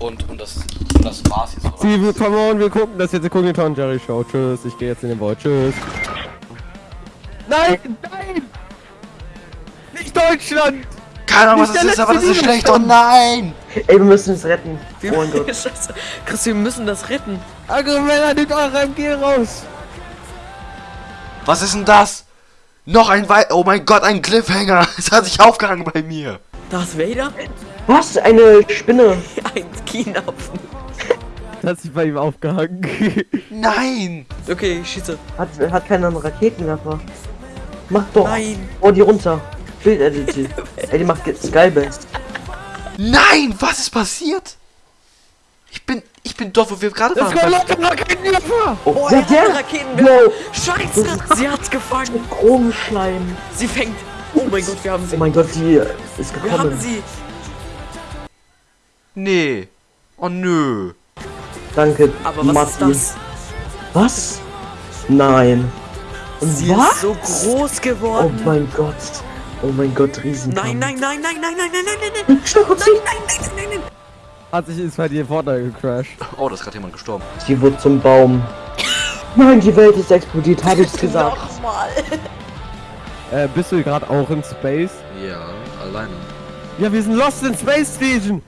Und, und, das, und das war's jetzt, oder? Sie, come on, wir gucken das jetzt. Wir gucken die Tom Jerry Show. Tschüss, ich gehe jetzt in den Void. Tschüss. Nein, nein! Nicht Deutschland! Keine Ahnung, was das der ist, aber das ist schlecht. Oh nein! Ey, wir müssen es retten. Wir, Oh. Scheiße. Chris, wir müssen das retten. Argumenta, nehmt eure MG raus! Was ist denn das? Noch ein Wei... Oh mein Gott, ein Cliffhanger. Es hat sich aufgehangen bei mir. Darth Vader? Was? Eine Spinne. Ein Kienapfen. Das hat sich bei ihm aufgehangen. Nein! Okay, ich schieße. Hat, hat keinen Raketenwerfer. Mach doch. Nein. Oh, die runter. Bild edit. Ey, die macht Skybase. Nein! Was ist passiert? Ich bin... Ich bin dort, wo wir gerade Es kommen waren. Leute, Raketenwerfer! Oh, Oh, ja, er der. Raketenwerfer. Scheiße. Sie hat's gefangen. Chromschleim. Sie fängt. Oh mein Gott, wir haben sie. Oh mein Gott, die ist wir haben gekommen. sie. Nee. Oh nö. Danke, Aber was Matti. ist das? Was? Nein. Und Sie was? ist so groß Oh geworden. mein Gott. Oh mein Gott, riesen. nein, nein, nein, nein, nein, nein, nein, nein, nein, nein. Stopp, kurz. Nein, nein, nein, nein, nein. Hat sich ist bei dir Vorteil gecrashed. Oh, da ist gerade jemand gestorben. Sie wird zum Baum. Nein, die Welt ist explodiert, habe ich's gesagt. Nochmal. Äh, bist du gerade auch in Space? Ja, alleine. Ja, wir sind lost in Space Station!